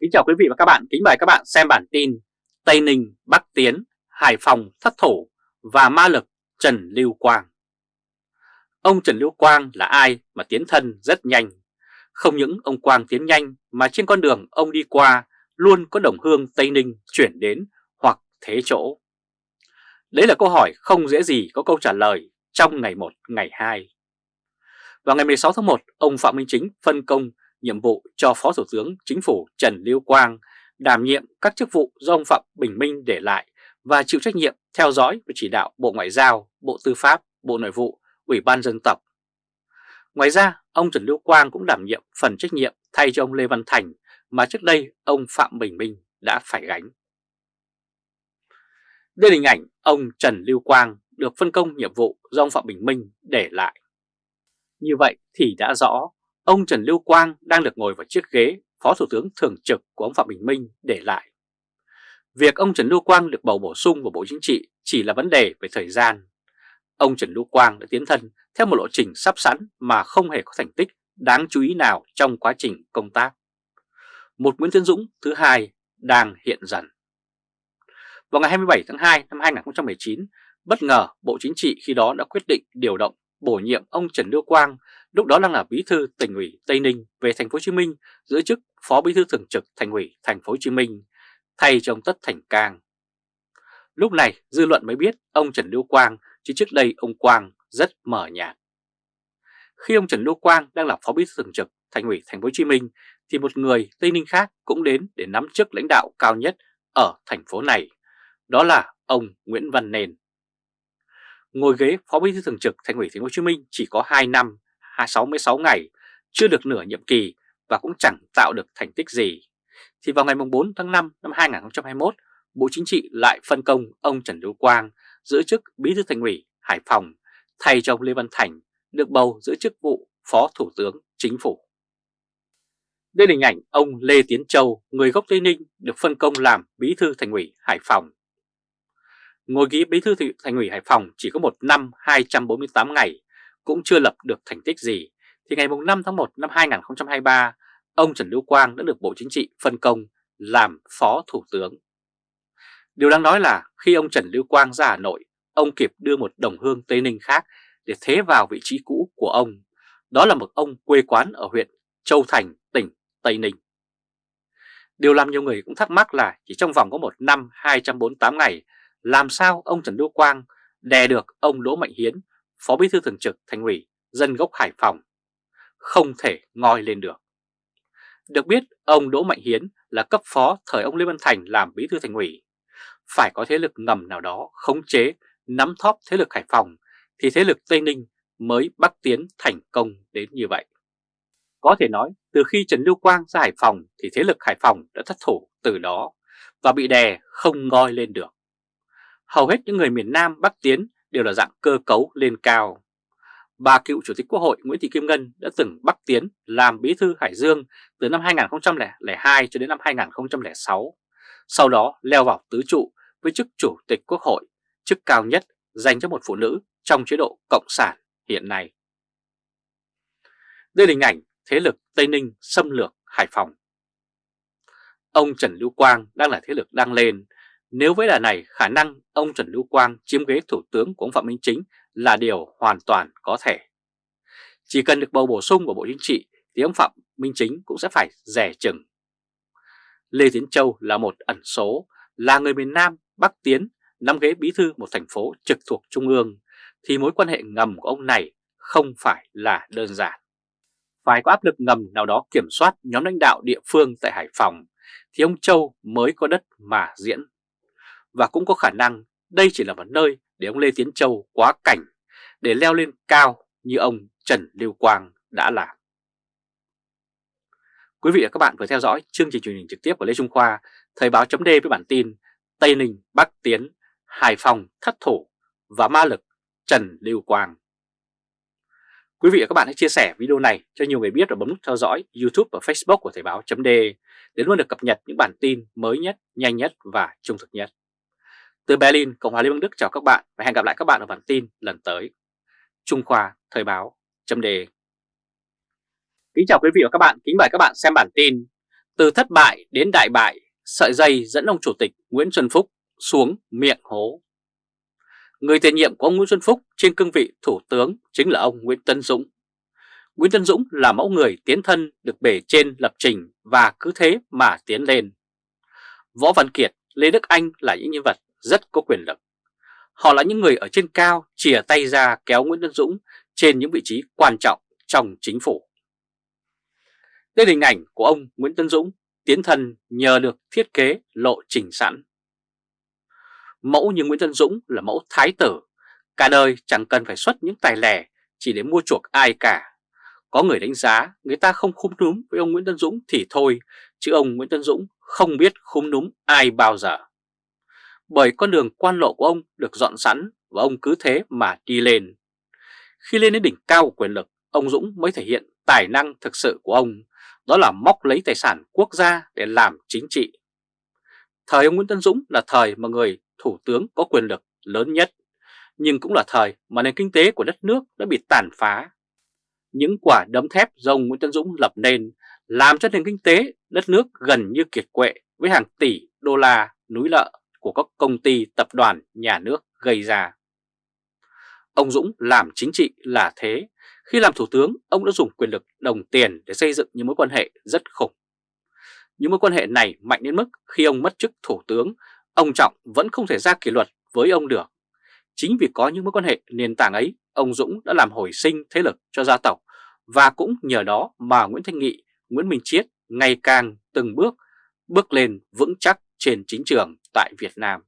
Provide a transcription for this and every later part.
Kính chào quý vị và các bạn, kính mời các bạn xem bản tin Tây Ninh, Bắc Tiến, Hải Phòng thất thủ và ma lực Trần Lưu Quang. Ông Trần Lưu Quang là ai mà tiến thân rất nhanh? Không những ông Quang tiến nhanh mà trên con đường ông đi qua luôn có đồng hương Tây Ninh chuyển đến hoặc thế chỗ. Đấy là câu hỏi không dễ gì có câu trả lời trong ngày 1, ngày 2. Vào ngày 16 tháng 1, ông Phạm Minh Chính phân công nhiệm vụ cho Phó Thủ tướng Chính phủ Trần Lưu Quang đảm nhiệm các chức vụ do ông Phạm Bình Minh để lại và chịu trách nhiệm theo dõi và chỉ đạo Bộ Ngoại giao, Bộ Tư pháp, Bộ Nội vụ, Ủy ban dân tộc. Ngoài ra, ông Trần Lưu Quang cũng đảm nhiệm phần trách nhiệm thay cho ông Lê Văn Thành mà trước đây ông Phạm Bình Minh đã phải gánh. Đây là hình ảnh ông Trần Lưu Quang được phân công nhiệm vụ do ông Phạm Bình Minh để lại. Như vậy thì đã rõ ông Trần Lưu Quang đang được ngồi vào chiếc ghế Phó Thủ tướng Thường trực của ông Phạm Bình Minh để lại. Việc ông Trần Lưu Quang được bầu bổ sung vào Bộ Chính trị chỉ là vấn đề về thời gian. Ông Trần Lưu Quang đã tiến thân theo một lộ trình sắp sẵn mà không hề có thành tích đáng chú ý nào trong quá trình công tác. Một Nguyễn Tiến Dũng thứ hai đang hiện dần. Vào ngày 27 tháng 2 năm 2019, bất ngờ Bộ Chính trị khi đó đã quyết định điều động bổ nhiệm ông Trần Lưu Quang lúc đó đang là bí thư tỉnh ủy Tây Ninh về thành phố Hồ Chí Minh, giữ chức phó bí thư thường trực thành ủy thành phố Hồ Chí Minh, thay cho ông Tất Thành Cang. Lúc này, dư luận mới biết ông Trần Lưu Quang, chứ trước đây ông Quang rất mở nhạt. Khi ông Trần Lưu Quang đang là phó bí thư thường trực thành ủy thành phố Hồ Chí Minh, thì một người Tây Ninh khác cũng đến để nắm chức lãnh đạo cao nhất ở thành phố này. Đó là ông Nguyễn Văn Nền. Ngồi ghế phó bí thư thường trực thành ủy thành phố Hồ Chí Minh chỉ có 2 năm 66 ngày, chưa được nửa nhiệm kỳ và cũng chẳng tạo được thành tích gì. Thì vào ngày 4 tháng 5 năm 2021, Bộ Chính trị lại phân công ông Trần Lưu Quang giữ chức Bí thư Thành ủy Hải Phòng thay cho ông Lê Văn Thành được bầu giữ chức vụ Phó Thủ tướng Chính phủ. Đây là hình ảnh ông Lê Tiến Châu, người gốc Tây Ninh được phân công làm Bí thư Thành ủy Hải Phòng. Ngồi ghế Bí thư Thành ủy Hải Phòng chỉ có một năm 248 ngày cũng chưa lập được thành tích gì, thì ngày 5 tháng 1 năm 2023, ông Trần Lưu Quang đã được Bộ Chính trị phân công làm Phó Thủ tướng. Điều đáng nói là khi ông Trần Lưu Quang ra Hà Nội, ông kịp đưa một đồng hương Tây Ninh khác để thế vào vị trí cũ của ông. Đó là một ông quê quán ở huyện Châu Thành, tỉnh Tây Ninh. Điều làm nhiều người cũng thắc mắc là chỉ trong vòng có một năm 248 ngày, làm sao ông Trần Lưu Quang đè được ông Đỗ Mạnh Hiến Phó Bí thư Thường trực Thành ủy dân gốc Hải Phòng không thể ngoi lên được. Được biết ông Đỗ Mạnh Hiến là cấp phó thời ông Lê Văn Thành làm Bí thư Thành ủy. Phải có thế lực ngầm nào đó khống chế, nắm thóp thế lực Hải Phòng thì thế lực Tây Ninh mới bắc tiến thành công đến như vậy. Có thể nói từ khi Trần Lưu Quang ra Hải Phòng thì thế lực Hải Phòng đã thất thủ từ đó và bị đè không ngoi lên được. Hầu hết những người miền Nam bắc tiến đều là dạng cơ cấu lên cao. Bà cựu Chủ tịch Quốc hội Nguyễn Thị Kim Ngân đã từng bắc tiến làm bí thư Hải Dương từ năm 2002 cho đến năm 2006, sau đó leo vào tứ trụ với chức Chủ tịch Quốc hội, chức cao nhất dành cho một phụ nữ trong chế độ Cộng sản hiện nay. Đây là hình ảnh thế lực Tây Ninh xâm lược Hải Phòng. Ông Trần Lưu Quang đang là thế lực đang lên nếu với đà này, khả năng ông Trần Lưu Quang chiếm ghế thủ tướng của ông Phạm Minh Chính là điều hoàn toàn có thể. Chỉ cần được bầu bổ sung vào Bộ Chính trị thì ông Phạm Minh Chính cũng sẽ phải rẻ chừng. Lê Tiến Châu là một ẩn số, là người miền Nam, Bắc Tiến, nắm ghế bí thư một thành phố trực thuộc Trung ương, thì mối quan hệ ngầm của ông này không phải là đơn giản. Phải có áp lực ngầm nào đó kiểm soát nhóm lãnh đạo địa phương tại Hải Phòng, thì ông Châu mới có đất mà diễn và cũng có khả năng đây chỉ là một nơi để ông Lê Tiến Châu quá cảnh để leo lên cao như ông Trần Lưu Quang đã làm. Quý vị và các bạn vừa theo dõi chương trình truyền hình trực tiếp của Lê Trung Khoa, Thời báo chấm với bản tin Tây Ninh Bắc Tiến, Hải Phòng thất thủ và ma lực Trần Lưu Quang. Quý vị và các bạn hãy chia sẻ video này cho nhiều người biết và bấm nút theo dõi YouTube và Facebook của Thời báo chấm để luôn được cập nhật những bản tin mới nhất, nhanh nhất và trung thực nhất. Từ Berlin, Cộng hòa Liên bang Đức chào các bạn và hẹn gặp lại các bạn ở bản tin lần tới. Trung Khoa Thời báo chấm đề Kính chào quý vị và các bạn, kính mời các bạn xem bản tin Từ thất bại đến đại bại, sợi dây dẫn ông Chủ tịch Nguyễn Xuân Phúc xuống miệng hố. Người tiền nhiệm của ông Nguyễn Xuân Phúc trên cương vị Thủ tướng chính là ông Nguyễn Tân Dũng. Nguyễn Tân Dũng là mẫu người tiến thân được bể trên lập trình và cứ thế mà tiến lên. Võ Văn Kiệt, Lê Đức Anh là những nhân vật rất có quyền lực. Họ là những người ở trên cao chìa tay ra kéo Nguyễn Tân Dũng trên những vị trí quan trọng trong chính phủ. Đây là hình ảnh của ông Nguyễn Tân Dũng tiến thân nhờ được thiết kế lộ trình sẵn. Mẫu như Nguyễn Tân Dũng là mẫu thái tử, cả đời chẳng cần phải xuất những tài lẻ chỉ để mua chuộc ai cả. Có người đánh giá người ta không khúm núm với ông Nguyễn Tân Dũng thì thôi, chứ ông Nguyễn Tân Dũng không biết khúm núm ai bao giờ. Bởi con đường quan lộ của ông được dọn sẵn và ông cứ thế mà đi lên. Khi lên đến đỉnh cao của quyền lực, ông Dũng mới thể hiện tài năng thực sự của ông, đó là móc lấy tài sản quốc gia để làm chính trị. Thời ông Nguyễn Tân Dũng là thời mà người thủ tướng có quyền lực lớn nhất, nhưng cũng là thời mà nền kinh tế của đất nước đã bị tàn phá. Những quả đấm thép do ông Nguyễn Tân Dũng lập nên làm cho nền kinh tế đất nước gần như kiệt quệ với hàng tỷ đô la núi lợ của các công ty tập đoàn nhà nước gây ra. Ông Dũng làm chính trị là thế, khi làm thủ tướng ông đã dùng quyền lực đồng tiền để xây dựng những mối quan hệ rất khủng. Những mối quan hệ này mạnh đến mức khi ông mất chức thủ tướng, ông Trọng vẫn không thể ra kỷ luật với ông được. Chính vì có những mối quan hệ nền tảng ấy, ông Dũng đã làm hồi sinh thế lực cho gia tộc và cũng nhờ đó mà Nguyễn Thanh Nghị, Nguyễn Minh Chiết ngày càng từng bước bước lên vững chắc trên chính trường tại Việt Nam.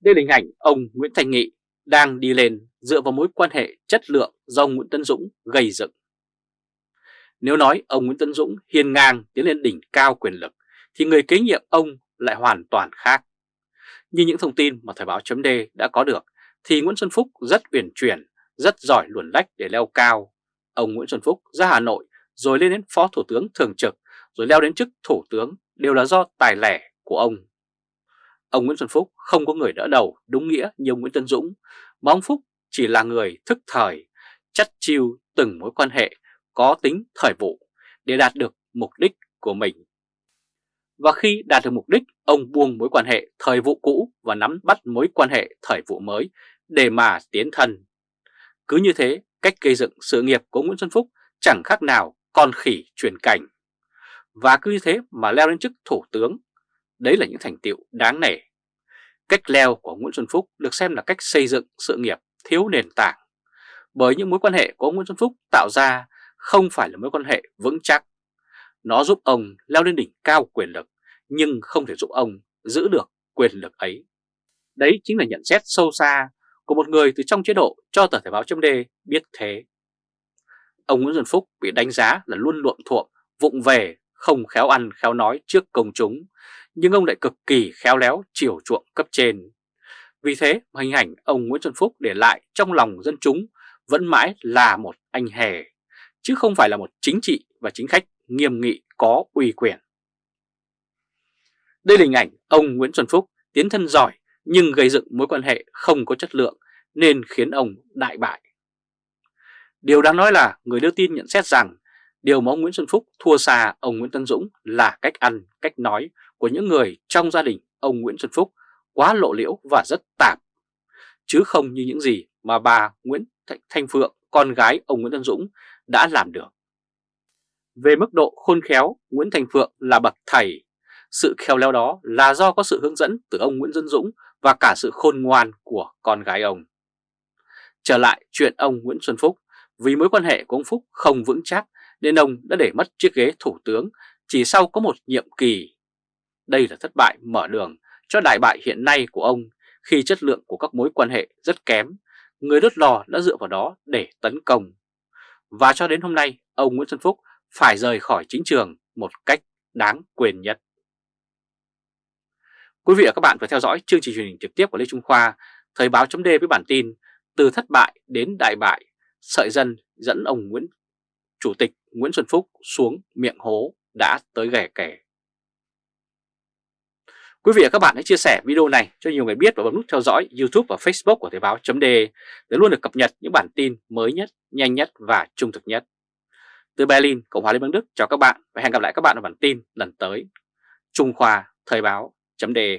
Đây là hình ảnh ông Nguyễn Thành Nghị đang đi lên dựa vào mối quan hệ chất lượng do ông Nguyễn Tân Dũng gây dựng. Nếu nói ông Nguyễn Tân Dũng hiên ngang tiến lên đỉnh cao quyền lực, thì người kế nhiệm ông lại hoàn toàn khác. Như những thông tin mà Thời báo chấm đã có được, thì Nguyễn Xuân Phúc rất uyển chuyển, rất giỏi luồn lách để leo cao. Ông Nguyễn Xuân Phúc ra Hà Nội rồi lên đến Phó Thủ tướng Thường trực, rồi leo đến chức Thủ tướng đều là do tài lẻ của ông. Ông Nguyễn Xuân Phúc không có người đỡ đầu đúng nghĩa như ông Nguyễn Tân Dũng, mà ông Phúc chỉ là người thức thời, chắt chiêu từng mối quan hệ có tính thời vụ để đạt được mục đích của mình. Và khi đạt được mục đích, ông buông mối quan hệ thời vụ cũ và nắm bắt mối quan hệ thời vụ mới để mà tiến thân. Cứ như thế, cách gây dựng sự nghiệp của Nguyễn Xuân Phúc chẳng khác nào con khỉ truyền cảnh. Và cứ như thế mà leo lên chức thủ tướng, đấy là những thành tiệu đáng nể. Cách leo của Nguyễn Xuân Phúc được xem là cách xây dựng sự nghiệp thiếu nền tảng, bởi những mối quan hệ của Nguyễn Xuân Phúc tạo ra không phải là mối quan hệ vững chắc. Nó giúp ông leo lên đỉnh cao quyền lực, nhưng không thể giúp ông giữ được quyền lực ấy. Đấy chính là nhận xét sâu xa của một người từ trong chế độ cho tờ Thể báo chấm biết thế. Ông Nguyễn Xuân Phúc bị đánh giá là luôn luộm thuộm, vụng về, không khéo ăn khéo nói trước công chúng, nhưng ông lại cực kỳ khéo léo chiều chuộng cấp trên. Vì thế hình ảnh ông Nguyễn Xuân Phúc để lại trong lòng dân chúng vẫn mãi là một anh hề, chứ không phải là một chính trị và chính khách nghiêm nghị có uy quyền. Đây là hình ảnh ông Nguyễn Xuân Phúc tiến thân giỏi nhưng gây dựng mối quan hệ không có chất lượng nên khiến ông đại bại. Điều đáng nói là người đưa tin nhận xét rằng điều mà ông Nguyễn Xuân Phúc thua xa ông Nguyễn Tân Dũng là cách ăn, cách nói của những người trong gia đình ông Nguyễn Xuân Phúc quá lộ liễu và rất tạp, chứ không như những gì mà bà Nguyễn Thanh Phượng, con gái ông Nguyễn Tân Dũng đã làm được. Về mức độ khôn khéo, Nguyễn Thành Phượng là bậc thầy. Sự khéo léo đó là do có sự hướng dẫn từ ông Nguyễn Dân Dũng và cả sự khôn ngoan của con gái ông. Trở lại chuyện ông Nguyễn Xuân Phúc, vì mối quan hệ của ông Phúc không vững chắc nên ông đã để mất chiếc ghế thủ tướng chỉ sau có một nhiệm kỳ. Đây là thất bại mở đường cho đại bại hiện nay của ông khi chất lượng của các mối quan hệ rất kém, người đốt lò đã dựa vào đó để tấn công. Và cho đến hôm nay, ông Nguyễn Xuân Phúc phải rời khỏi chính trường một cách đáng quyền nhất. Quý vị và các bạn vừa theo dõi chương trình truyền hình trực tiếp của Lê Trung Khoa, Thời báo chấm với bản tin Từ thất bại đến đại bại, sợi dân dẫn ông Nguyễn Chủ tịch Nguyễn Xuân Phúc xuống miệng hố đã tới ghẻ kẻ. Quý vị và các bạn hãy chia sẻ video này cho nhiều người biết và bấm nút theo dõi YouTube và Facebook của Thời báo .de để luôn được cập nhật những bản tin mới nhất, nhanh nhất và trung thực nhất. Từ Berlin, Cộng hòa Liên bang Đức chào các bạn và hẹn gặp lại các bạn ở bản tin lần tới. Trung Khoa Thời báo .de.